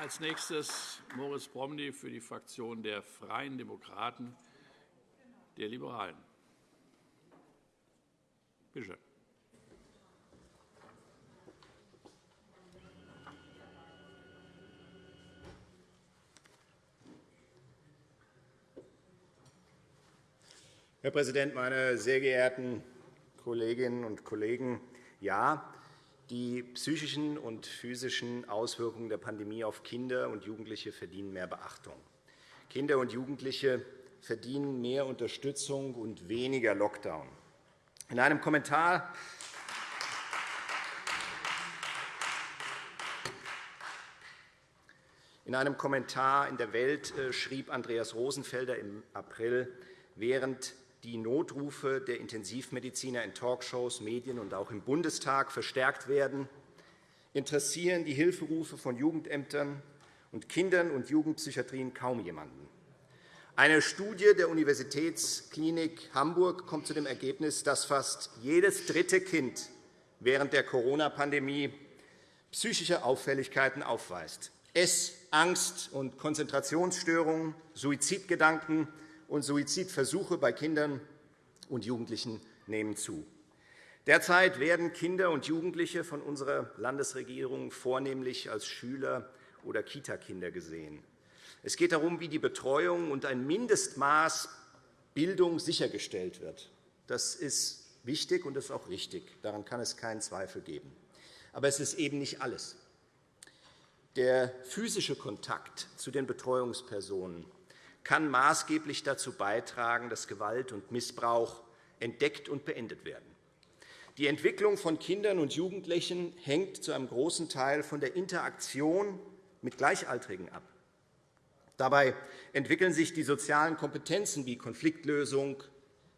Als nächstes Moritz Promny für die Fraktion der Freien Demokraten der Liberalen. Bitte schön. Herr Präsident, meine sehr geehrten Kolleginnen und Kollegen! Ja, die psychischen und physischen Auswirkungen der Pandemie auf Kinder und Jugendliche verdienen mehr Beachtung. Kinder und Jugendliche verdienen mehr Unterstützung und weniger Lockdown. In einem Kommentar in einem Kommentar in der Welt äh, schrieb Andreas Rosenfelder im April, während die Notrufe der Intensivmediziner in Talkshows, Medien und auch im Bundestag verstärkt werden, interessieren die Hilferufe von Jugendämtern und Kindern- und Jugendpsychiatrien kaum jemanden. Eine Studie der Universitätsklinik Hamburg kommt zu dem Ergebnis, dass fast jedes dritte Kind während der Corona-Pandemie psychische Auffälligkeiten aufweist. Ess-, Angst- und Konzentrationsstörungen, Suizidgedanken, und Suizidversuche bei Kindern und Jugendlichen nehmen zu. Derzeit werden Kinder und Jugendliche von unserer Landesregierung vornehmlich als Schüler oder Kitakinder gesehen. Es geht darum, wie die Betreuung und ein Mindestmaß Bildung sichergestellt wird. Das ist wichtig und das ist auch richtig. Daran kann es keinen Zweifel geben. Aber es ist eben nicht alles. Der physische Kontakt zu den Betreuungspersonen kann maßgeblich dazu beitragen, dass Gewalt und Missbrauch entdeckt und beendet werden. Die Entwicklung von Kindern und Jugendlichen hängt zu einem großen Teil von der Interaktion mit Gleichaltrigen ab. Dabei entwickeln sich die sozialen Kompetenzen wie Konfliktlösung,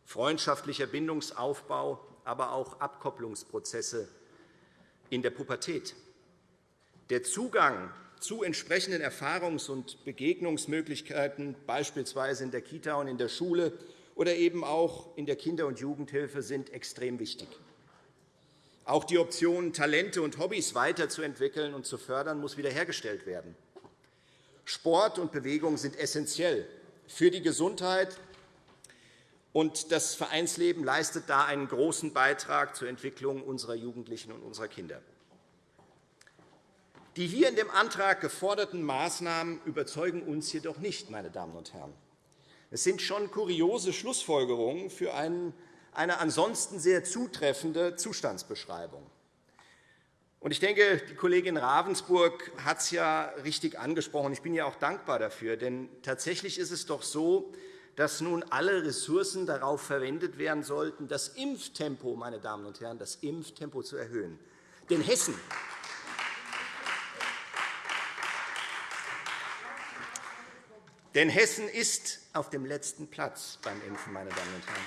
freundschaftlicher Bindungsaufbau, aber auch Abkopplungsprozesse in der Pubertät. Der Zugang zu entsprechenden Erfahrungs- und Begegnungsmöglichkeiten, beispielsweise in der Kita und in der Schule oder eben auch in der Kinder- und Jugendhilfe, sind extrem wichtig. Auch die Option, Talente und Hobbys weiterzuentwickeln und zu fördern, muss wiederhergestellt werden. Sport und Bewegung sind essentiell für die Gesundheit, und das Vereinsleben leistet da einen großen Beitrag zur Entwicklung unserer Jugendlichen und unserer Kinder. Die hier in dem Antrag geforderten Maßnahmen überzeugen uns jedoch nicht. Meine Damen und Herren. Es sind schon kuriose Schlussfolgerungen für eine ansonsten sehr zutreffende Zustandsbeschreibung. Ich denke, die Kollegin Ravensburg hat es ja richtig angesprochen. Ich bin ihr auch dankbar dafür. Denn tatsächlich ist es doch so, dass nun alle Ressourcen darauf verwendet werden sollten, das Impftempo, meine Damen und Herren, das Impftempo zu erhöhen. Denn Hessen Denn Hessen ist auf dem letzten Platz beim Impfen, meine Damen und Herren.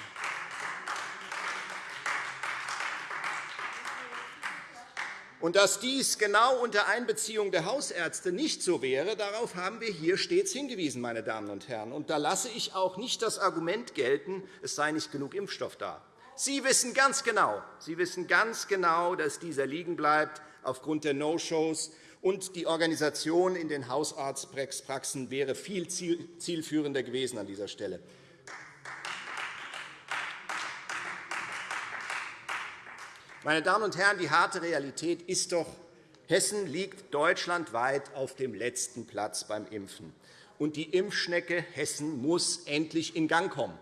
Und dass dies genau unter Einbeziehung der Hausärzte nicht so wäre, darauf haben wir hier stets hingewiesen. Meine Damen und Herren. Und da lasse ich auch nicht das Argument gelten, es sei nicht genug Impfstoff da. Sie wissen ganz genau, Sie wissen ganz genau dass dieser liegen bleibt aufgrund der No-Shows und die Organisation in den Hausarztpraxen wäre viel zielführender gewesen an dieser Stelle. Meine Damen und Herren, die harte Realität ist doch, Hessen liegt deutschlandweit auf dem letzten Platz beim Impfen. Und die Impfschnecke Hessen muss endlich in Gang kommen.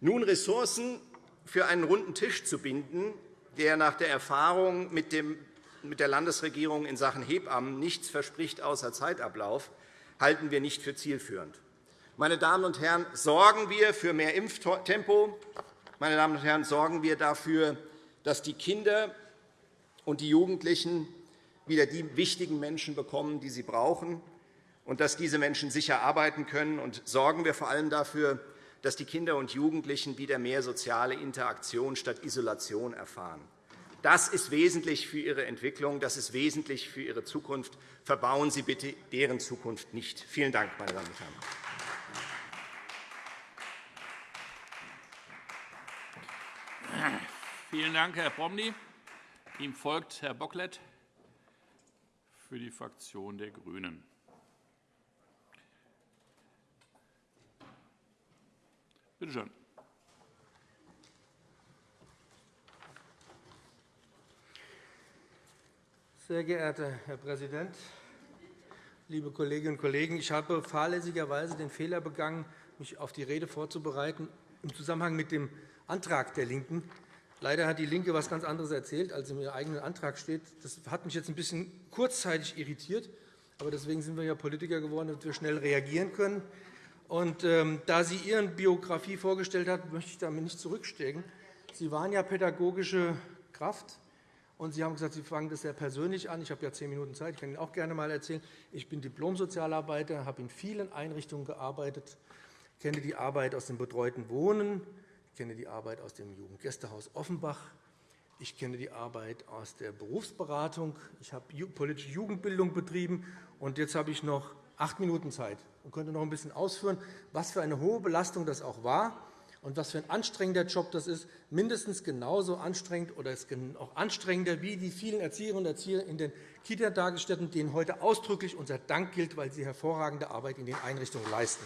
Nun Ressourcen für einen runden Tisch zu binden, der nach der Erfahrung mit der Landesregierung in Sachen Hebammen nichts verspricht außer Zeitablauf, halten wir nicht für zielführend. Meine Damen und Herren, sorgen wir für mehr Impftempo. Meine Damen und Herren, sorgen wir dafür, dass die Kinder und die Jugendlichen wieder die wichtigen Menschen bekommen, die sie brauchen, und dass diese Menschen sicher arbeiten können. Und sorgen wir vor allem dafür, dass die Kinder und Jugendlichen wieder mehr soziale Interaktion statt Isolation erfahren. Das ist wesentlich für ihre Entwicklung, das ist wesentlich für ihre Zukunft. Verbauen Sie bitte deren Zukunft nicht. Vielen Dank, meine Damen und Herren. Vielen Dank, Herr Promny. Ihm folgt Herr Bocklet für die Fraktion der GRÜNEN. Bitte schön. Sehr geehrter Herr Präsident, liebe Kolleginnen und Kollegen! Ich habe fahrlässigerweise den Fehler begangen, mich auf die Rede vorzubereiten im Zusammenhang mit dem Antrag der LINKEN. Leider hat DIE LINKE etwas ganz anderes erzählt, als ihrem eigenen Antrag steht. Das hat mich jetzt ein bisschen kurzzeitig irritiert. Aber deswegen sind wir ja Politiker geworden, damit wir schnell reagieren können. Und, ähm, da sie Ihre Biografie vorgestellt hat, möchte ich damit nicht zurückstecken. Sie waren ja pädagogische Kraft, und Sie haben gesagt, Sie fangen das sehr persönlich an. Ich habe ja zehn Minuten Zeit. Ich kann Ihnen auch gerne einmal erzählen. Ich bin Diplom-Sozialarbeiter, habe in vielen Einrichtungen gearbeitet, kenne die Arbeit aus dem betreuten Wohnen, kenne die Arbeit aus dem Jugendgästehaus Offenbach, ich kenne die Arbeit aus der Berufsberatung, ich habe politische Jugendbildung betrieben, und jetzt habe ich noch acht Minuten Zeit und könnte noch ein bisschen ausführen, was für eine hohe Belastung das auch war und was für ein anstrengender Job das ist, mindestens genauso anstrengend oder auch anstrengender wie die vielen Erzieherinnen und Erzieher in den Kita-Tagesstätten, denen heute ausdrücklich unser Dank gilt, weil sie hervorragende Arbeit in den Einrichtungen leisten.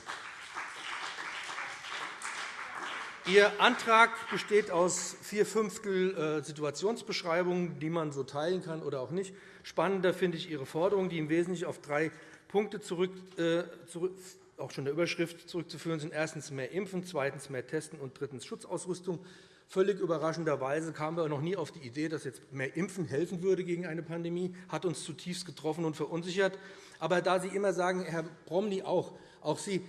Ihr Antrag besteht aus vier Fünftel äh, Situationsbeschreibungen, die man so teilen kann oder auch nicht. Spannender finde ich Ihre Forderungen, die im Wesentlichen auf drei Punkte zurück, äh, zurück, auch schon der Überschrift zurückzuführen sind. Erstens mehr Impfen, zweitens mehr Testen und drittens Schutzausrüstung. Völlig überraschenderweise kamen wir noch nie auf die Idee, dass jetzt mehr Impfen helfen würde gegen eine Pandemie. Hat uns zutiefst getroffen und verunsichert. Aber da Sie immer sagen, Herr Promny auch, auch Sie,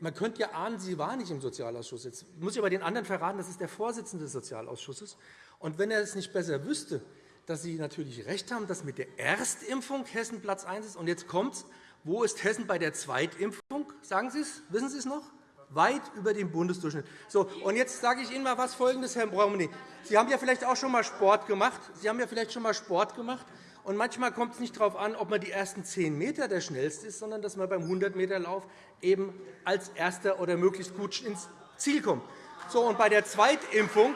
man könnte ja ahnen, Sie waren nicht im Sozialausschuss. Jetzt muss ich aber den anderen verraten, das ist der Vorsitzende des Sozialausschusses. Und wenn er es nicht besser wüsste, dass Sie natürlich recht haben, dass mit der Erstimpfung Hessen Platz 1 ist. Und jetzt kommt's. Wo ist Hessen bei der Zweitimpfung? Sagen Sie es? Wissen Sie es noch? Weit über dem Bundesdurchschnitt. So, und jetzt sage ich Ihnen mal was Folgendes, Herr Braumini. Sie haben ja vielleicht auch schon einmal Sport gemacht. Sie haben ja vielleicht schon einmal Sport gemacht. Und manchmal kommt es nicht darauf an, ob man die ersten 10 m der schnellste ist, sondern dass man beim 100-m-Lauf eben als Erster oder möglichst gut ins Ziel kommt. So, und bei der Zweitimpfung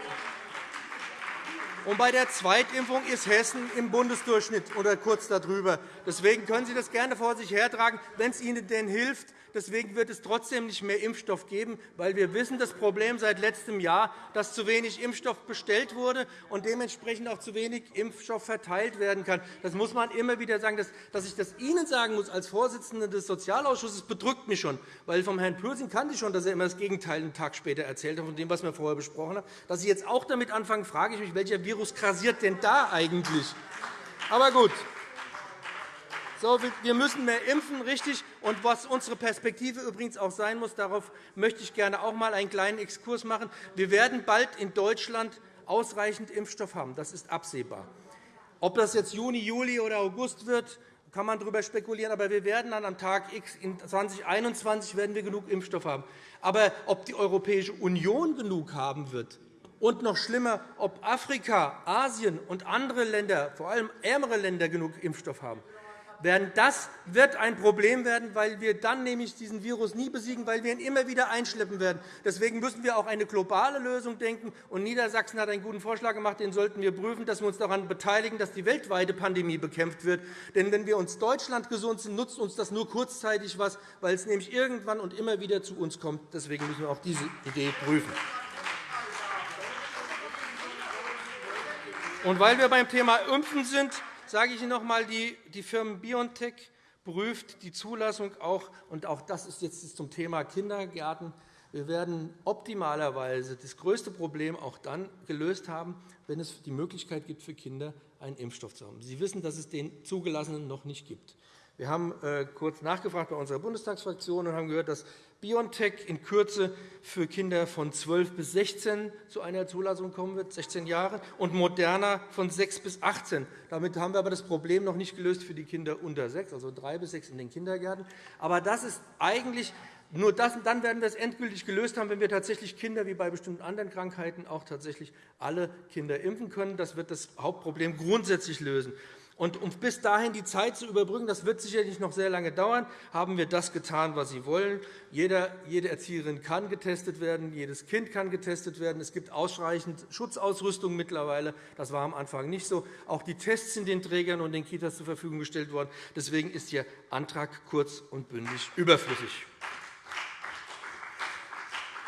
und bei der Zweitimpfung ist Hessen im Bundesdurchschnitt oder kurz darüber. Deswegen können Sie das gerne vor sich hertragen, wenn es Ihnen denn hilft. Deswegen wird es trotzdem nicht mehr Impfstoff geben, weil wir wissen, das Problem seit letztem Jahr, dass zu wenig Impfstoff bestellt wurde und dementsprechend auch zu wenig Impfstoff verteilt werden kann. Das muss man immer wieder sagen. Dass ich das Ihnen sagen muss als Vorsitzende des Sozialausschusses, bedrückt mich schon. Weil vom Herrn Pürsün kannte ich schon, dass er immer das Gegenteil einen Tag später erzählt hat, von dem, was wir vorher besprochen haben. Dass Sie jetzt auch damit anfangen, frage ich mich, welcher Virus grasiert denn da eigentlich? Aber gut. So, wir müssen mehr impfen, richtig. Und was unsere Perspektive übrigens auch sein muss, darauf möchte ich gerne auch einmal einen kleinen Exkurs machen. Wir werden bald in Deutschland ausreichend Impfstoff haben. Das ist absehbar. Ob das jetzt Juni, Juli oder August wird, kann man darüber spekulieren. Aber wir werden dann am Tag X in 2021 werden wir genug Impfstoff haben. Aber ob die Europäische Union genug haben wird, und noch schlimmer, ob Afrika, Asien und andere Länder, vor allem ärmere Länder, genug Impfstoff haben, werden. Das wird ein Problem werden, weil wir dann nämlich diesen Virus nie besiegen, weil wir ihn immer wieder einschleppen werden. Deswegen müssen wir auch eine globale Lösung denken. Und Niedersachsen hat einen guten Vorschlag gemacht, den sollten wir prüfen, dass wir uns daran beteiligen, dass die weltweite Pandemie bekämpft wird. Denn wenn wir uns Deutschland gesund sind, nutzt uns das nur kurzzeitig etwas, weil es nämlich irgendwann und immer wieder zu uns kommt. Deswegen müssen wir auch diese Idee prüfen. Und weil wir beim Thema Impfen sind, sage ich Ihnen noch einmal, die, die Firma BioNTech prüft die Zulassung auch, und auch das ist jetzt zum Thema Kindergärten. Wir werden optimalerweise das größte Problem auch dann gelöst haben, wenn es die Möglichkeit gibt, für Kinder einen Impfstoff zu haben. Sie wissen, dass es den zugelassenen noch nicht gibt. Wir haben äh, kurz nachgefragt bei unserer Bundestagsfraktion und haben gehört, dass BioNTech in Kürze für Kinder von 12 bis 16 zu einer Zulassung kommen wird, 16 Jahre, und Moderna von 6 bis 18. Damit haben wir aber das Problem noch nicht gelöst für die Kinder unter 6, also 3 bis 6 in den Kindergärten. Aber das ist eigentlich nur das, dann werden wir es endgültig gelöst haben, wenn wir tatsächlich Kinder wie bei bestimmten anderen Krankheiten auch tatsächlich alle Kinder impfen können. Das wird das Hauptproblem grundsätzlich lösen. Und um bis dahin die Zeit zu überbrücken, das wird sicherlich noch sehr lange dauern, haben wir das getan, was Sie wollen. Jeder, jede Erzieherin kann getestet werden, jedes Kind kann getestet werden. Es gibt ausreichend Schutzausrüstung mittlerweile. Das war am Anfang nicht so. Auch die Tests sind den Trägern und den Kitas zur Verfügung gestellt worden. Deswegen ist Ihr Antrag kurz und bündig überflüssig.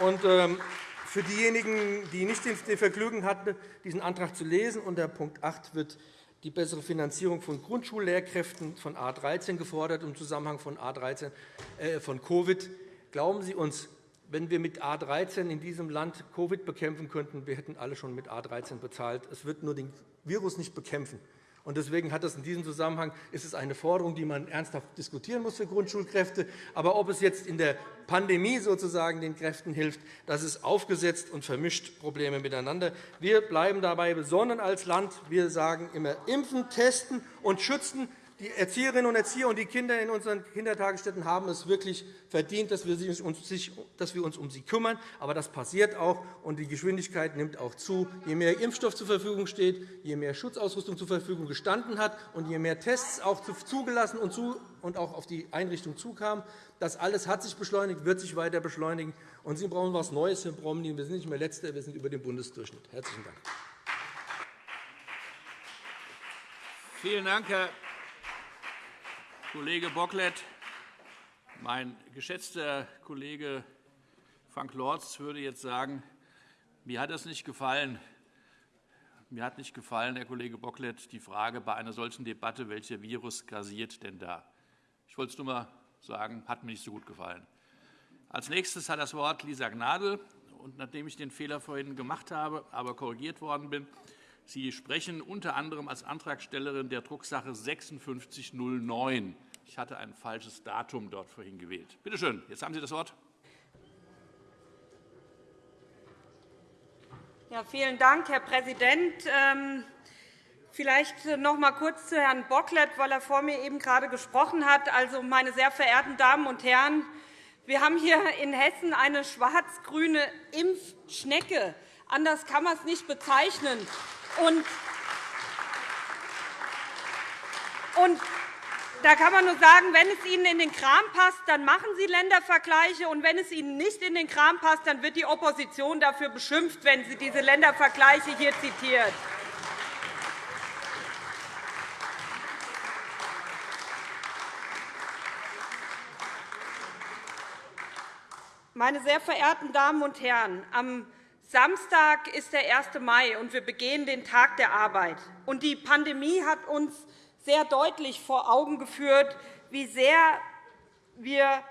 Und, ähm, für diejenigen, die nicht den Vergnügen hatten, diesen Antrag zu lesen, unter Punkt 8 wird die bessere Finanzierung von Grundschullehrkräften von A 13 gefordert im Zusammenhang von, A 13, äh, von Covid. Glauben Sie uns, wenn wir mit A 13 in diesem Land Covid bekämpfen könnten, wir hätten alle schon mit A 13 bezahlt. Es wird nur den Virus nicht bekämpfen. Und deswegen hat es in diesem Zusammenhang ist es eine Forderung, die man ernsthaft diskutieren muss für Grundschulkräfte. Aber ob es jetzt in der Pandemie sozusagen den Kräften hilft, das ist aufgesetzt und vermischt Probleme miteinander. Wir bleiben dabei besonnen als Land. Wir sagen immer impfen, testen und schützen. Die Erzieherinnen und Erzieher und die Kinder in unseren Kindertagesstätten haben es wirklich verdient, dass wir uns um sie kümmern. Aber das passiert auch, und die Geschwindigkeit nimmt auch zu. Je mehr Impfstoff zur Verfügung steht, je mehr Schutzausrüstung zur Verfügung gestanden hat und je mehr Tests auch zugelassen und auch auf die Einrichtung zukamen, das alles hat sich beschleunigt, wird sich weiter beschleunigen. Und Sie brauchen etwas Neues, Herr Promny. Wir sind nicht mehr Letzter, wir sind über dem Bundesdurchschnitt. – Herzlichen Dank. Vielen Dank, Herr Kollege Bocklet. Mein geschätzter Kollege Frank Lorz würde jetzt sagen, mir hat das nicht gefallen. Mir hat nicht gefallen, Herr Kollege Bocklet, die Frage bei einer solchen Debatte, welcher Virus grasiert denn da? Ich wollte es nur einmal sagen, hat mir nicht so gut gefallen. Als nächstes hat das Wort Lisa Gnadl. Und nachdem ich den Fehler vorhin gemacht habe, aber korrigiert worden bin, Sie sprechen unter anderem als Antragstellerin der Drucksache 5609. Ich hatte ein falsches Datum dort vorhin gewählt. Bitte schön, jetzt haben Sie das Wort. Ja, vielen Dank, Herr Präsident. Ähm, vielleicht noch einmal kurz zu Herrn Bocklet, weil er vor mir eben gerade gesprochen hat. Also, meine sehr verehrten Damen und Herren, wir haben hier in Hessen eine schwarz-grüne Impfschnecke. Anders kann man es nicht bezeichnen. Und, da kann man nur sagen, wenn es Ihnen in den Kram passt, dann machen Sie Ländervergleiche. Und wenn es Ihnen nicht in den Kram passt, dann wird die Opposition dafür beschimpft, wenn sie diese Ländervergleiche hier zitiert. Meine sehr verehrten Damen und Herren, am Samstag ist der 1. Mai, und wir begehen den Tag der Arbeit. Die Pandemie hat uns sehr deutlich vor Augen geführt, wie sehr wir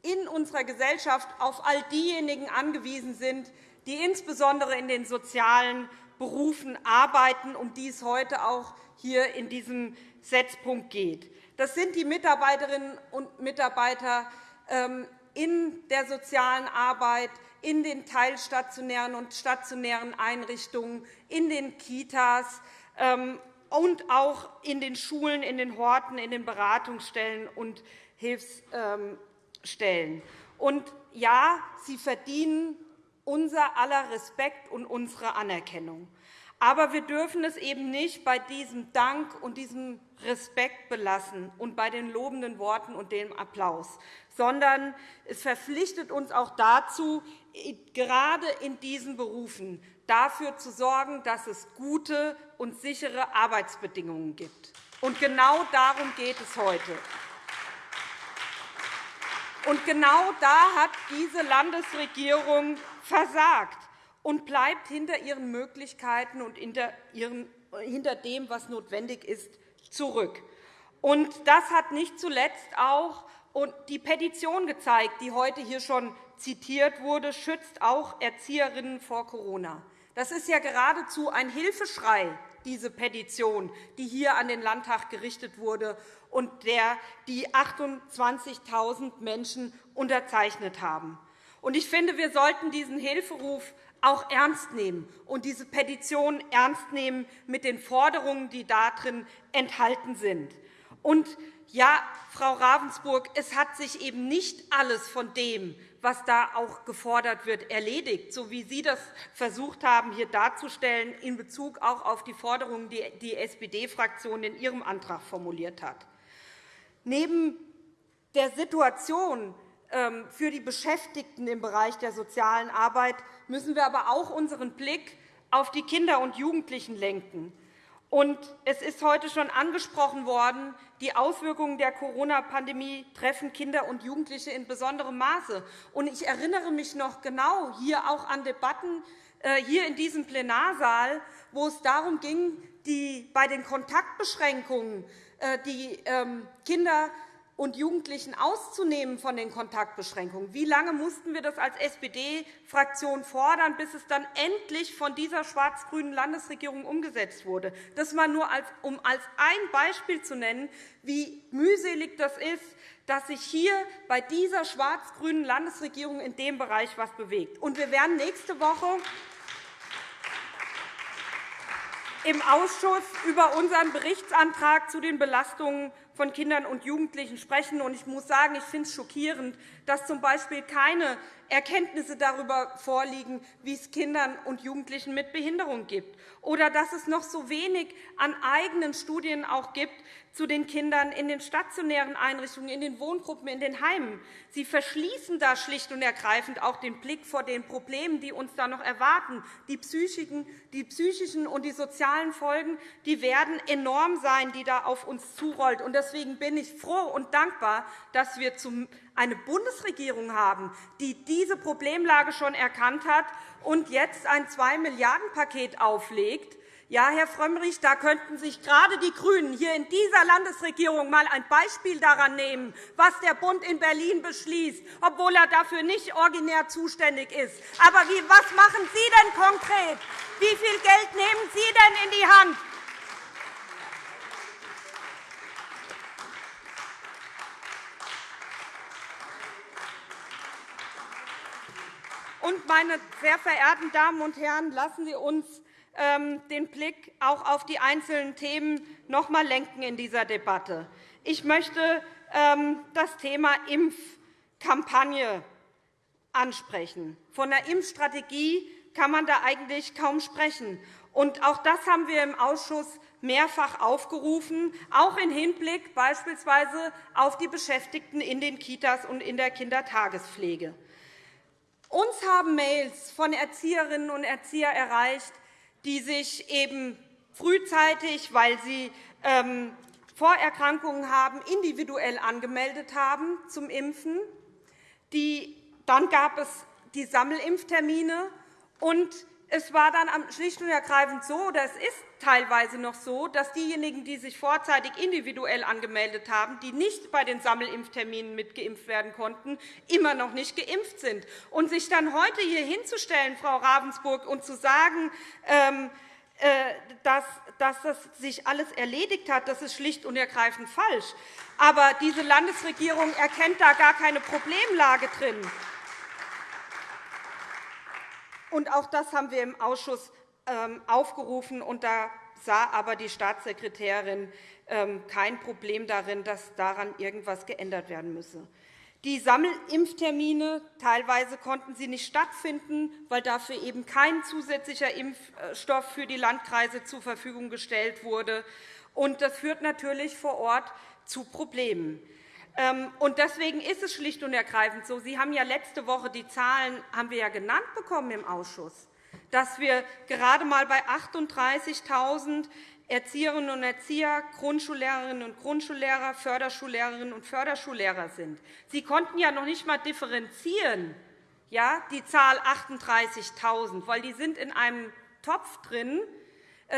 in unserer Gesellschaft auf all diejenigen angewiesen sind, die insbesondere in den sozialen Berufen arbeiten, um die es heute auch hier in diesem Setzpunkt geht. Das sind die Mitarbeiterinnen und Mitarbeiter ähm, in der sozialen Arbeit, in den teilstationären und stationären Einrichtungen, in den Kitas ähm, und auch in den Schulen, in den Horten, in den Beratungsstellen und Hilfsstellen. Und ja, sie verdienen unser aller Respekt und unsere Anerkennung. Aber wir dürfen es eben nicht bei diesem Dank und diesem Respekt belassen und bei den lobenden Worten und dem Applaus, sondern es verpflichtet uns auch dazu, gerade in diesen Berufen dafür zu sorgen, dass es gute und sichere Arbeitsbedingungen gibt. Und genau darum geht es heute. Und genau da hat diese Landesregierung versagt und bleibt hinter ihren Möglichkeiten und hinter dem, was notwendig ist, zurück. Und das hat nicht zuletzt auch die Petition gezeigt, die heute hier schon zitiert wurde, schützt auch Erzieherinnen vor Corona. Das ist ja geradezu ein Hilfeschrei, diese Petition, die hier an den Landtag gerichtet wurde und der die 28.000 Menschen unterzeichnet haben. Ich finde, wir sollten diesen Hilferuf auch ernst nehmen und diese Petition ernst nehmen mit den Forderungen, die darin enthalten sind. Und ja, Frau Ravensburg, es hat sich eben nicht alles von dem, was da auch gefordert wird, erledigt, so wie Sie das versucht haben, hier darzustellen, in Bezug auch auf die Forderungen, die die SPD-Fraktion in ihrem Antrag formuliert hat. Neben der Situation für die Beschäftigten im Bereich der sozialen Arbeit müssen wir aber auch unseren Blick auf die Kinder und Jugendlichen lenken. Es ist heute schon angesprochen worden, die Auswirkungen der Corona-Pandemie treffen Kinder und Jugendliche in besonderem Maße. Ich erinnere mich noch genau hier auch an Debatten äh, hier in diesem Plenarsaal, wo es darum ging, die bei den Kontaktbeschränkungen äh, die ähm, Kinder und Jugendlichen auszunehmen von den Kontaktbeschränkungen. Wie lange mussten wir das als SPD-Fraktion fordern, bis es dann endlich von dieser schwarz-grünen Landesregierung umgesetzt wurde? Das mal nur als, um als ein Beispiel zu nennen, wie mühselig das ist, dass sich hier bei dieser schwarz-grünen Landesregierung in dem Bereich etwas bewegt. Und wir werden nächste Woche im Ausschuss über unseren Berichtsantrag zu den Belastungen von Kindern und Jugendlichen sprechen. Ich muss sagen, ich finde es schockierend, dass z. B. keine Erkenntnisse darüber vorliegen, wie es Kindern und Jugendlichen mit Behinderung gibt, oder dass es noch so wenig an eigenen Studien auch gibt zu den Kindern in den stationären Einrichtungen, in den Wohngruppen, in den Heimen. Sie verschließen da schlicht und ergreifend auch den Blick vor den Problemen, die uns da noch erwarten. Die psychischen, und die sozialen Folgen die werden enorm sein, die da auf uns zurollt. Deswegen bin ich froh und dankbar, dass wir eine Bundesregierung haben, die diese Problemlage schon erkannt hat und jetzt ein 2-Milliarden-Paket auflegt. Ja, Herr Frömmrich, da könnten sich gerade die GRÜNEN hier in dieser Landesregierung einmal ein Beispiel daran nehmen, was der Bund in Berlin beschließt, obwohl er dafür nicht originär zuständig ist. Aber was machen Sie denn konkret? Wie viel Geld nehmen Sie denn in die Hand? Und, meine sehr verehrten Damen und Herren, lassen Sie uns ähm, den Blick auch auf die einzelnen Themen noch einmal lenken in dieser Debatte. Ich möchte ähm, das Thema Impfkampagne ansprechen. Von der Impfstrategie kann man da eigentlich kaum sprechen. Und auch das haben wir im Ausschuss mehrfach aufgerufen, auch im Hinblick beispielsweise auf die Beschäftigten in den Kitas und in der Kindertagespflege. Uns haben Mails von Erzieherinnen und Erziehern erreicht, die sich eben frühzeitig, weil sie ähm, Vorerkrankungen haben, individuell angemeldet haben zum Impfen. Dann gab es die Sammelimpftermine, und es war dann schlicht und ergreifend so, oder es ist teilweise noch so, dass diejenigen, die sich vorzeitig individuell angemeldet haben, die nicht bei den Sammelimpfterminen mitgeimpft werden konnten, immer noch nicht geimpft sind. Und sich dann heute hier hinzustellen, Frau Ravensburg, und zu sagen, ähm, äh, dass das sich alles erledigt hat, das ist schlicht und ergreifend falsch. Aber diese Landesregierung erkennt da gar keine Problemlage drin. Und auch das haben wir im Ausschuss ähm, aufgerufen. Und da sah aber die Staatssekretärin ähm, kein Problem darin, dass daran irgendetwas geändert werden müsse. Die Sammelimpftermine teilweise konnten sie nicht stattfinden, weil dafür eben kein zusätzlicher Impfstoff für die Landkreise zur Verfügung gestellt wurde. Das führt natürlich vor Ort zu Problemen. Ähm, und deswegen ist es schlicht und ergreifend so. Sie haben ja letzte Woche die Zahlen haben wir ja genannt bekommen im Ausschuss, dass wir gerade einmal bei 38.000 Erzieherinnen und Erzieher, Grundschullehrerinnen und Grundschullehrer, Förderschullehrerinnen und Förderschullehrer sind. Sie konnten ja noch nicht einmal differenzieren, ja, die Zahl 38.000, weil die sind in einem Topf drin,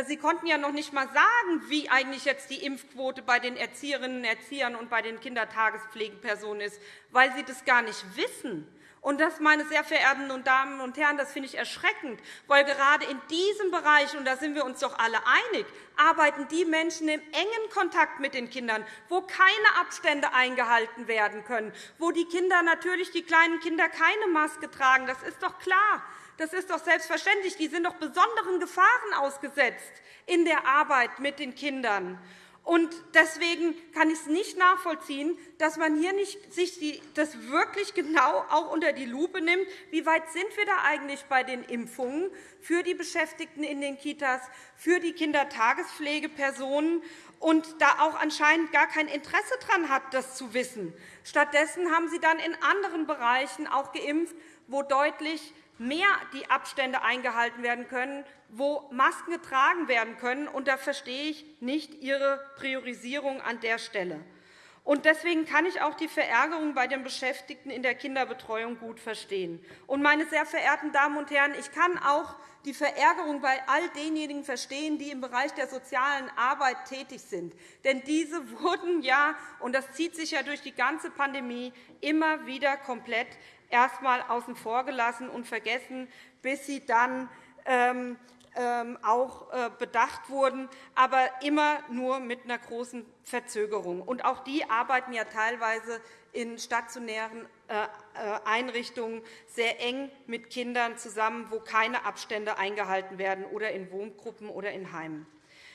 Sie konnten ja noch nicht einmal sagen, wie eigentlich jetzt die Impfquote bei den Erzieherinnen und Erziehern und bei den Kindertagespflegepersonen ist, weil Sie das gar nicht wissen. Und das, meine sehr verehrten Damen und Herren, das finde ich erschreckend, weil gerade in diesem Bereich, und da sind wir uns doch alle einig, arbeiten die Menschen im engen Kontakt mit den Kindern, wo keine Abstände eingehalten werden können, wo die Kinder natürlich die kleinen Kinder keine Maske tragen. Das ist doch klar. Das ist doch selbstverständlich. Die sind doch besonderen Gefahren ausgesetzt in der Arbeit mit den Kindern. Und deswegen kann ich es nicht nachvollziehen, dass man hier nicht sich das wirklich genau auch unter die Lupe nimmt. Wie weit sind wir da eigentlich bei den Impfungen für die Beschäftigten in den Kitas, für die Kindertagespflegepersonen und da auch anscheinend gar kein Interesse daran hat, das zu wissen. Stattdessen haben Sie dann in anderen Bereichen auch geimpft, wo deutlich mehr die Abstände eingehalten werden können, wo Masken getragen werden können. Und da verstehe ich nicht Ihre Priorisierung an der Stelle. Und deswegen kann ich auch die Verärgerung bei den Beschäftigten in der Kinderbetreuung gut verstehen. Und, meine sehr verehrten Damen und Herren, ich kann auch die Verärgerung bei all denjenigen verstehen, die im Bereich der sozialen Arbeit tätig sind. Denn diese wurden ja, und das zieht sich ja durch die ganze Pandemie, immer wieder komplett erst einmal außen vor gelassen und vergessen, bis sie dann ähm, ähm, auch äh, bedacht wurden, aber immer nur mit einer großen Verzögerung. Und auch die arbeiten ja teilweise in stationären äh, äh, Einrichtungen sehr eng mit Kindern zusammen, wo keine Abstände eingehalten werden, oder in Wohngruppen oder in Heimen.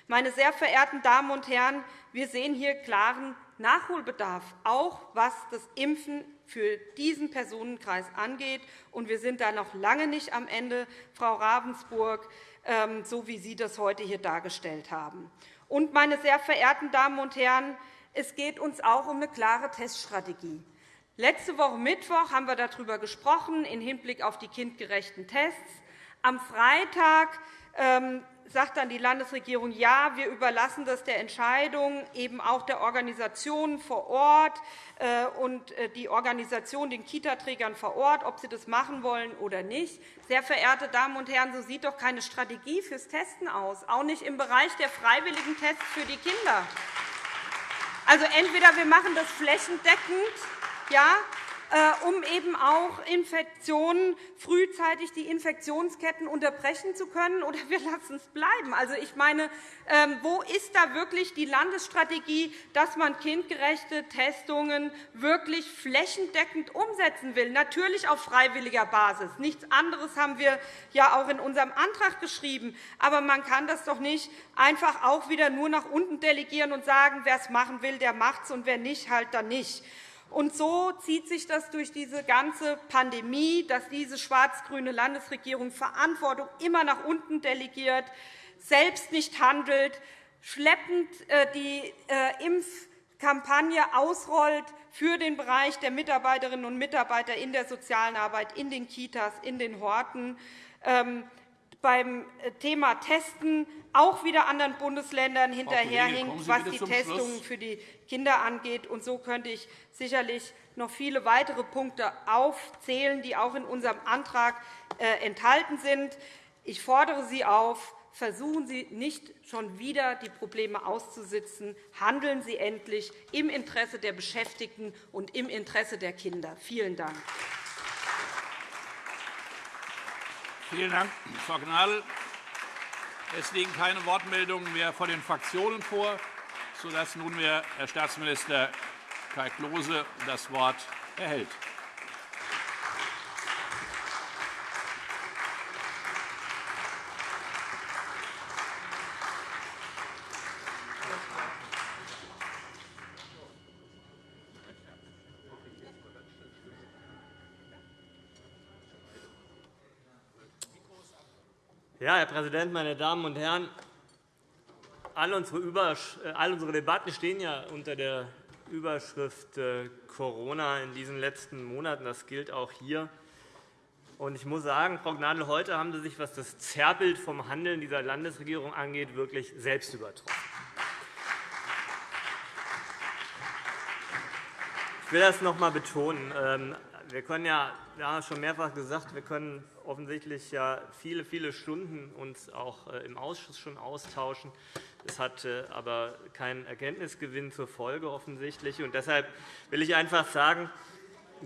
Meine sehr verehrten Damen und Herren, wir sehen hier klaren Nachholbedarf, auch was das Impfen für diesen Personenkreis angeht. Und wir sind da noch lange nicht am Ende, Frau Ravensburg, ähm, so wie Sie das heute hier dargestellt haben. Und, meine sehr verehrten Damen und Herren, es geht uns auch um eine klare Teststrategie. Letzte Woche Mittwoch haben wir darüber gesprochen, im Hinblick auf die kindgerechten Tests. Am Freitag ähm, sagt dann die Landesregierung, ja, wir überlassen das der Entscheidung eben auch der Organisationen vor Ort äh, und äh, die Organisation den Kitaträgern vor Ort, ob sie das machen wollen oder nicht. Sehr verehrte Damen und Herren, so sieht doch keine Strategie fürs Testen aus, auch nicht im Bereich der freiwilligen Tests für die Kinder. Also entweder wir machen das flächendeckend, ja, um eben auch Infektionen frühzeitig die Infektionsketten unterbrechen zu können, oder wir lassen es bleiben. Also, ich meine, ähm, wo ist da wirklich die Landesstrategie, dass man kindgerechte Testungen wirklich flächendeckend umsetzen will? Natürlich auf freiwilliger Basis. Nichts anderes haben wir ja auch in unserem Antrag geschrieben. Aber man kann das doch nicht einfach auch wieder nur nach unten delegieren und sagen, wer es machen will, der macht es, und wer nicht, halt dann nicht. Und so zieht sich das durch diese ganze Pandemie, dass diese schwarz-grüne Landesregierung Verantwortung immer nach unten delegiert, selbst nicht handelt, schleppend äh, die äh, Impfkampagne ausrollt für den Bereich der Mitarbeiterinnen und Mitarbeiter in der sozialen Arbeit, in den Kitas, in den Horten. Ähm, beim äh, Thema Testen auch wieder anderen Bundesländern hinterherhinkt, was die Testungen für die Kinder angeht. Und so könnte ich sicherlich noch viele weitere Punkte aufzählen, die auch in unserem Antrag äh, enthalten sind. Ich fordere Sie auf, versuchen Sie nicht schon wieder die Probleme auszusitzen. Handeln Sie endlich im Interesse der Beschäftigten und im Interesse der Kinder. Vielen Dank. Vielen Dank, Frau Gnadl. Es liegen keine Wortmeldungen mehr von den Fraktionen vor, sodass nunmehr Herr Staatsminister Kai Klose das Wort erhält. Ja, Herr Präsident, meine Damen und Herren! All unsere, äh, all unsere Debatten stehen ja unter der Überschrift äh, Corona in diesen letzten Monaten. Das gilt auch hier. Ich muss sagen, Frau Gnadl, heute haben Sie sich, was das Zerrbild vom Handeln dieser Landesregierung angeht, wirklich selbst übertroffen. Ich will das noch einmal betonen. Ähm, wir können ja, wir haben es schon mehrfach gesagt, wir können offensichtlich ja viele, viele Stunden uns auch äh, im Ausschuss schon austauschen. Das hat aber keinen Erkenntnisgewinn zur Folge offensichtlich. Und deshalb will ich einfach sagen,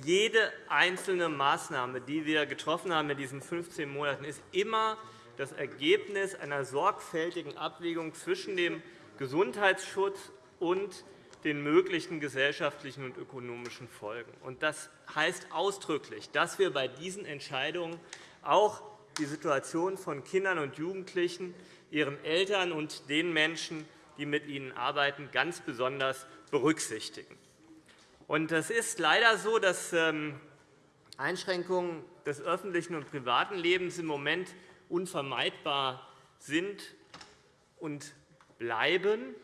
jede einzelne Maßnahme, die wir getroffen haben in diesen 15 Monaten, ist immer das Ergebnis einer sorgfältigen Abwägung zwischen dem Gesundheitsschutz und den möglichen gesellschaftlichen und ökonomischen Folgen. Das heißt ausdrücklich, dass wir bei diesen Entscheidungen auch die Situation von Kindern und Jugendlichen, ihren Eltern und den Menschen die mit ihnen arbeiten, ganz besonders berücksichtigen. Es ist leider so, dass ähm, Einschränkungen des öffentlichen und privaten Lebens im Moment unvermeidbar sind und bleiben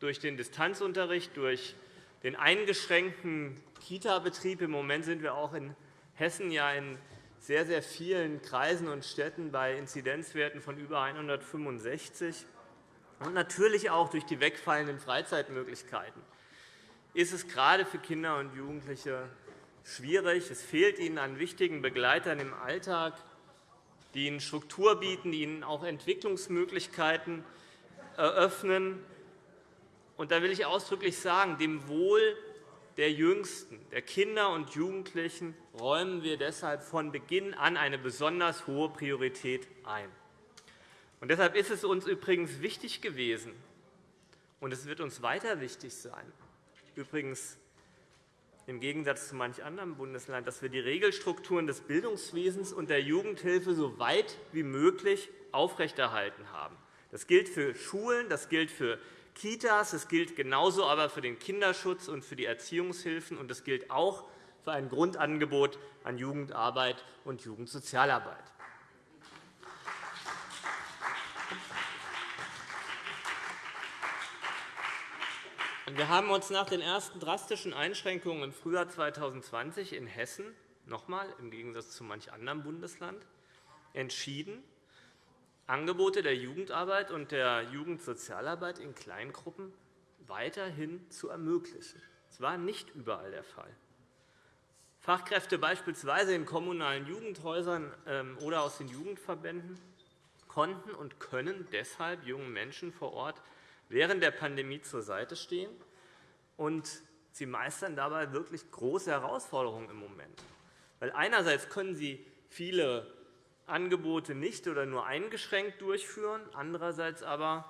durch den Distanzunterricht, durch den eingeschränkten Kita-Betrieb. Im Moment sind wir auch in Hessen ja in sehr, sehr vielen Kreisen und Städten bei Inzidenzwerten von über 165 und natürlich auch durch die wegfallenden Freizeitmöglichkeiten ist es gerade für Kinder und Jugendliche schwierig. Es fehlt ihnen an wichtigen Begleitern im Alltag, die ihnen Struktur bieten, die ihnen auch Entwicklungsmöglichkeiten eröffnen. Und da will ich ausdrücklich sagen, dem Wohl der Jüngsten, der Kinder und Jugendlichen, räumen wir deshalb von Beginn an eine besonders hohe Priorität ein. Und deshalb ist es uns übrigens wichtig gewesen, und es wird uns weiter wichtig sein, übrigens im Gegensatz zu manch anderem Bundesland, dass wir die Regelstrukturen des Bildungswesens und der Jugendhilfe so weit wie möglich aufrechterhalten haben. Das gilt für Schulen, das gilt für Kitas, das gilt genauso aber für den Kinderschutz und für die Erziehungshilfen, und das gilt auch für ein Grundangebot an Jugendarbeit und Jugendsozialarbeit. Wir haben uns nach den ersten drastischen Einschränkungen im Frühjahr 2020 in Hessen noch einmal im Gegensatz zu manch anderem Bundesland entschieden, Angebote der Jugendarbeit und der Jugendsozialarbeit in Kleingruppen weiterhin zu ermöglichen. Das war nicht überall der Fall. Fachkräfte beispielsweise in kommunalen Jugendhäusern ähm, oder aus den Jugendverbänden konnten und können deshalb jungen Menschen vor Ort während der Pandemie zur Seite stehen, und sie meistern dabei wirklich große Herausforderungen im Moment. Weil einerseits können sie viele Angebote nicht oder nur eingeschränkt durchführen, andererseits aber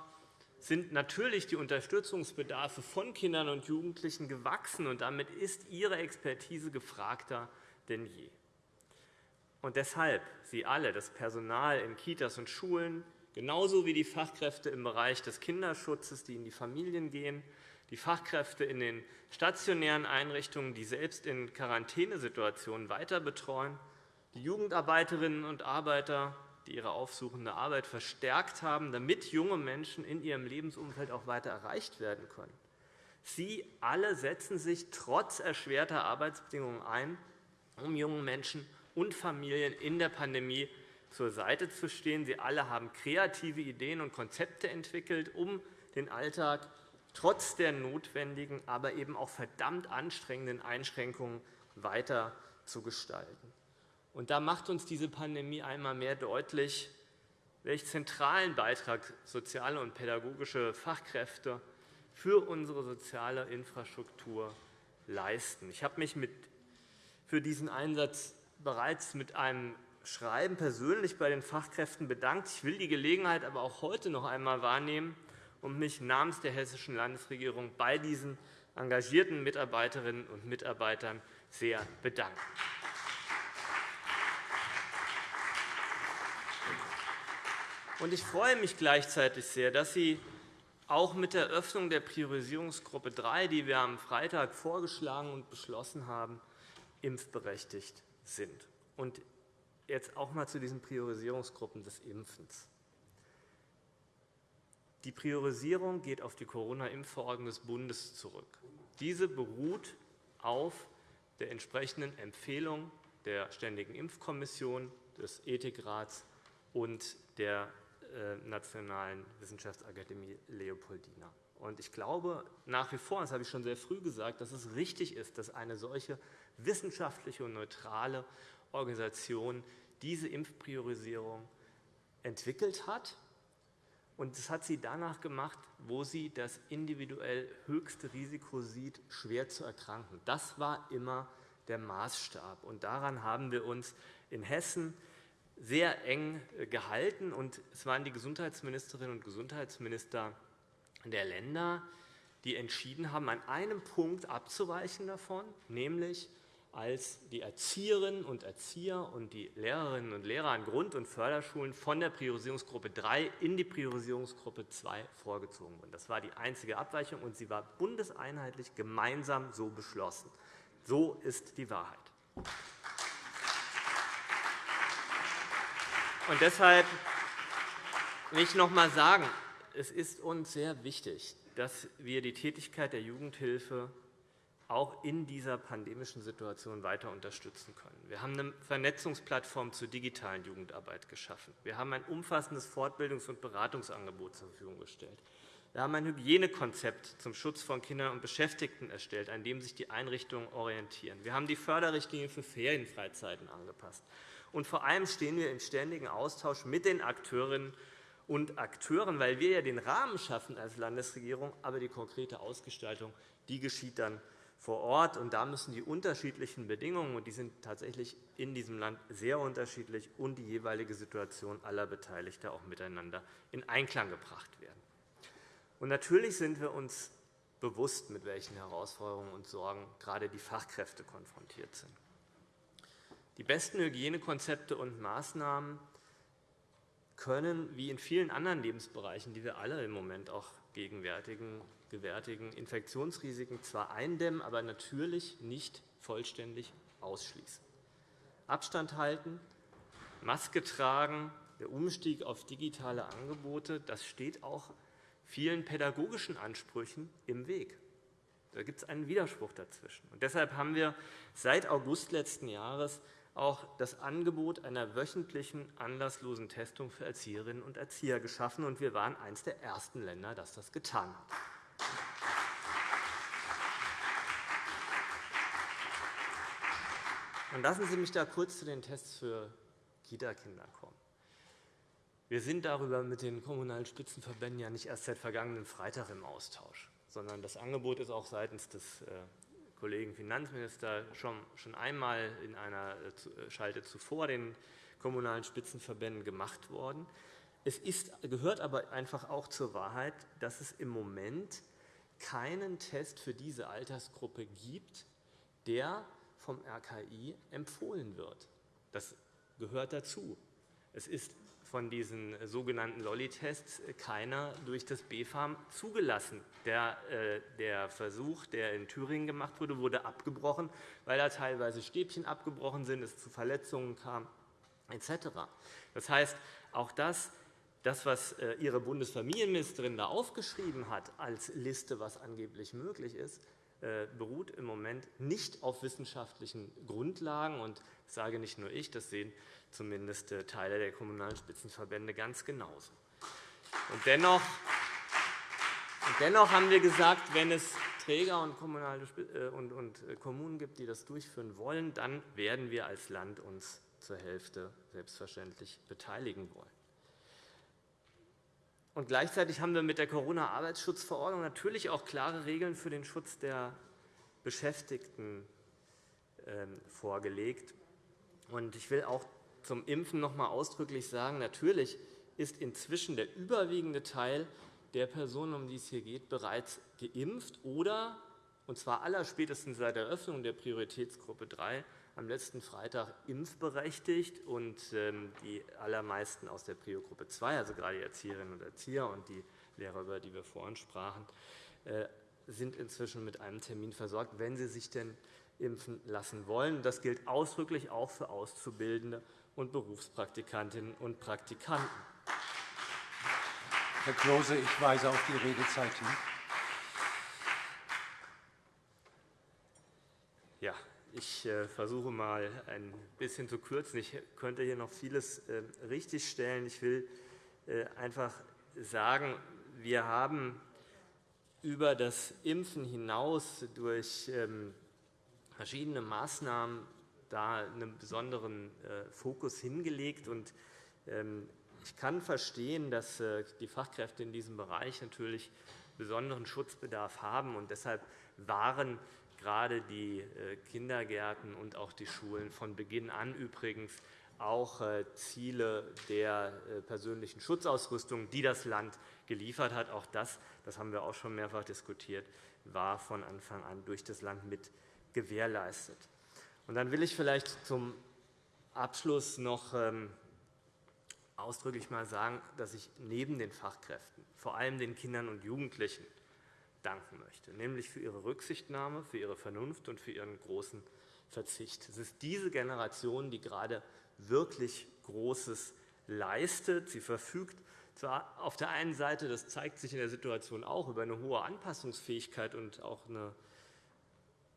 sind natürlich die Unterstützungsbedarfe von Kindern und Jugendlichen gewachsen, und damit ist ihre Expertise gefragter denn je. Und deshalb, Sie alle, das Personal in Kitas und Schulen, genauso wie die Fachkräfte im Bereich des Kinderschutzes, die in die Familien gehen, die Fachkräfte in den stationären Einrichtungen, die selbst in Quarantänesituationen weiter betreuen, die Jugendarbeiterinnen und Arbeiter, die ihre aufsuchende Arbeit verstärkt haben, damit junge Menschen in ihrem Lebensumfeld auch weiter erreicht werden können. Sie alle setzen sich trotz erschwerter Arbeitsbedingungen ein, um jungen Menschen und Familien in der Pandemie zur Seite zu stehen. Sie alle haben kreative Ideen und Konzepte entwickelt, um den Alltag trotz der notwendigen, aber eben auch verdammt anstrengenden Einschränkungen weiter zu gestalten. Und da macht uns diese Pandemie einmal mehr deutlich, welch zentralen Beitrag soziale und pädagogische Fachkräfte für unsere soziale Infrastruktur leisten. Ich habe mich für diesen Einsatz bereits mit einem Schreiben persönlich bei den Fachkräften bedankt. Ich will die Gelegenheit aber auch heute noch einmal wahrnehmen, und mich namens der Hessischen Landesregierung bei diesen engagierten Mitarbeiterinnen und Mitarbeitern sehr bedanken. Ich freue mich gleichzeitig sehr, dass Sie auch mit der Öffnung der Priorisierungsgruppe 3, die wir am Freitag vorgeschlagen und beschlossen haben, impfberechtigt sind. Und jetzt auch einmal zu diesen Priorisierungsgruppen des Impfens. Die Priorisierung geht auf die Corona-Impfverordnung des Bundes zurück. Diese beruht auf der entsprechenden Empfehlung der Ständigen Impfkommission, des Ethikrats und der Nationalen Wissenschaftsakademie Leopoldina. Ich glaube nach wie vor, das habe ich schon sehr früh gesagt, dass es richtig ist, dass eine solche wissenschaftliche und neutrale Organisation diese Impfpriorisierung entwickelt hat und das hat sie danach gemacht, wo sie das individuell höchste Risiko sieht, schwer zu erkranken. Das war immer der Maßstab. Und daran haben wir uns in Hessen sehr eng äh, gehalten. Und es waren die Gesundheitsministerinnen und Gesundheitsminister der Länder, die entschieden haben, an einem Punkt abzuweichen davon, nämlich als die Erzieherinnen und Erzieher und die Lehrerinnen und Lehrer an Grund- und Förderschulen von der Priorisierungsgruppe 3 in die Priorisierungsgruppe 2 vorgezogen wurden. Das war die einzige Abweichung, und sie war bundeseinheitlich gemeinsam so beschlossen. So ist die Wahrheit. Und deshalb will ich noch einmal sagen, es ist uns sehr wichtig, dass wir die Tätigkeit der Jugendhilfe auch in dieser pandemischen Situation weiter unterstützen können. Wir haben eine Vernetzungsplattform zur digitalen Jugendarbeit geschaffen. Wir haben ein umfassendes Fortbildungs- und Beratungsangebot zur Verfügung gestellt. Wir haben ein Hygienekonzept zum Schutz von Kindern und Beschäftigten erstellt, an dem sich die Einrichtungen orientieren. Wir haben die Förderrichtlinie für Ferienfreizeiten angepasst. Und vor allem stehen wir im ständigen Austausch mit den Akteurinnen und Akteuren, weil wir ja den Rahmen schaffen als Landesregierung, aber die konkrete Ausgestaltung die geschieht dann vor Ort. Und da müssen die unterschiedlichen Bedingungen, und die sind tatsächlich in diesem Land sehr unterschiedlich, und die jeweilige Situation aller Beteiligten auch miteinander in Einklang gebracht werden. Und natürlich sind wir uns bewusst, mit welchen Herausforderungen und Sorgen gerade die Fachkräfte konfrontiert sind. Die besten Hygienekonzepte und Maßnahmen können, wie in vielen anderen Lebensbereichen, die wir alle im Moment auch gegenwärtigen, gewärtigen Infektionsrisiken zwar eindämmen, aber natürlich nicht vollständig ausschließen. Abstand halten, Maske tragen, der Umstieg auf digitale Angebote, das steht auch vielen pädagogischen Ansprüchen im Weg. Da gibt es einen Widerspruch dazwischen. Und deshalb haben wir seit August letzten Jahres auch das Angebot einer wöchentlichen anlasslosen Testung für Erzieherinnen und Erzieher geschaffen. Und wir waren eines der ersten Länder, das das getan hat. Und lassen Sie mich da kurz zu den Tests für Kita-Kinder kommen. Wir sind darüber mit den Kommunalen Spitzenverbänden ja nicht erst seit vergangenen Freitag im Austausch, sondern das Angebot ist auch seitens des äh, Kollegen Finanzminister schon einmal in einer äh, Schalte zuvor den Kommunalen Spitzenverbänden gemacht worden. Es ist, gehört aber einfach auch zur Wahrheit, dass es im Moment keinen Test für diese Altersgruppe gibt, der vom RKI empfohlen wird. Das gehört dazu. Es ist von diesen sogenannten Lolli-Tests keiner durch das BfArM zugelassen. Der, äh, der, Versuch, der in Thüringen gemacht wurde, wurde abgebrochen, weil da teilweise Stäbchen abgebrochen sind, es zu Verletzungen kam etc. Das heißt, auch das, das, was äh, Ihre Bundesfamilienministerin da aufgeschrieben hat als Liste, was angeblich möglich ist, äh, beruht im Moment nicht auf wissenschaftlichen Grundlagen. Und das sage nicht nur ich, das sehen zumindest äh, Teile der Kommunalen Spitzenverbände ganz genauso. Und dennoch, dennoch haben wir gesagt, wenn es Träger und, kommunale, äh, und, und Kommunen gibt, die das durchführen wollen, dann werden wir als Land uns zur Hälfte selbstverständlich beteiligen wollen. Und gleichzeitig haben wir mit der Corona-Arbeitsschutzverordnung natürlich auch klare Regeln für den Schutz der Beschäftigten ähm, vorgelegt. Ich will auch zum Impfen noch einmal ausdrücklich sagen, natürlich ist inzwischen der überwiegende Teil der Personen, um die es hier geht, bereits geimpft oder, und zwar allerspätestens seit der Eröffnung der Prioritätsgruppe 3, am letzten Freitag impfberechtigt und ähm, die allermeisten aus der Prio-Gruppe 2, also gerade die Erzieherinnen und Erzieher und die Lehrer, über die wir vorhin sprachen, äh, sind inzwischen mit einem Termin versorgt, wenn sie sich denn impfen lassen wollen. Das gilt ausdrücklich auch für Auszubildende und Berufspraktikantinnen und Praktikanten. Herr Klose, ich weise auf die Redezeit hin. Ja, ich äh, versuche mal ein bisschen zu kürzen. Ich könnte hier noch vieles äh, richtigstellen. Ich will äh, einfach sagen, wir haben über das Impfen hinaus durch ähm, verschiedene Maßnahmen da einen besonderen Fokus hingelegt. Ähm, ich kann verstehen, dass die Fachkräfte in diesem Bereich natürlich besonderen Schutzbedarf haben. Deshalb waren gerade die äh, Kindergärten und auch die Schulen von Beginn an übrigens auch äh, Ziele der äh, persönlichen Schutzausrüstung, die das Land geliefert hat. Auch das, das haben wir auch schon mehrfach diskutiert, war von Anfang an durch das Land mit gewährleistet. dann will ich vielleicht zum Abschluss noch ähm, ausdrücklich mal sagen, dass ich neben den Fachkräften vor allem den Kindern und Jugendlichen danken möchte, nämlich für ihre Rücksichtnahme, für ihre Vernunft und für ihren großen Verzicht. Es ist diese Generation, die gerade wirklich Großes leistet. Sie verfügt auf der einen Seite, das zeigt sich in der Situation auch, über eine hohe Anpassungsfähigkeit und auch eine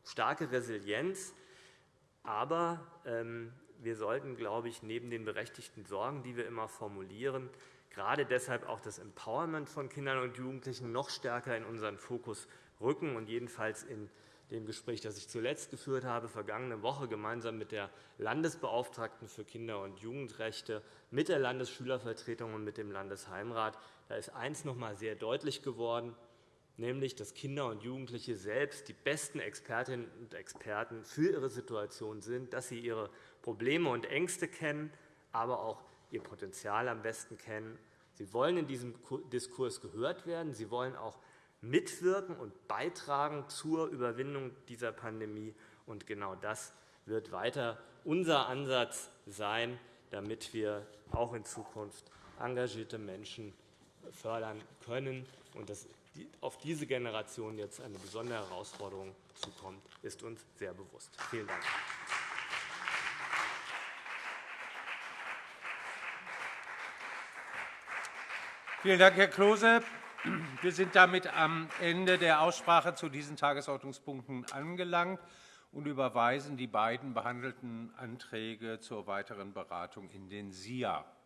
starke Resilienz. Aber ähm, wir sollten, glaube ich, neben den berechtigten Sorgen, die wir immer formulieren, gerade deshalb auch das Empowerment von Kindern und Jugendlichen noch stärker in unseren Fokus rücken und jedenfalls in dem Gespräch, das ich zuletzt geführt habe, vergangene Woche gemeinsam mit der Landesbeauftragten für Kinder- und Jugendrechte, mit der Landesschülervertretung und mit dem Landesheimrat. Da ist eines noch einmal sehr deutlich geworden, nämlich dass Kinder und Jugendliche selbst die besten Expertinnen und Experten für ihre Situation sind, dass sie ihre Probleme und Ängste kennen, aber auch ihr Potenzial am besten kennen. Sie wollen in diesem Diskurs gehört werden. Sie wollen auch mitwirken und beitragen zur Überwindung dieser Pandemie. Und genau das wird weiter unser Ansatz sein, damit wir auch in Zukunft engagierte Menschen fördern können. Und dass auf diese Generation jetzt eine besondere Herausforderung zukommt, ist uns sehr bewusst. Vielen Dank. Vielen Dank, Herr Klose. Wir sind damit am Ende der Aussprache zu diesen Tagesordnungspunkten angelangt und überweisen die beiden behandelten Anträge zur weiteren Beratung in den SIA.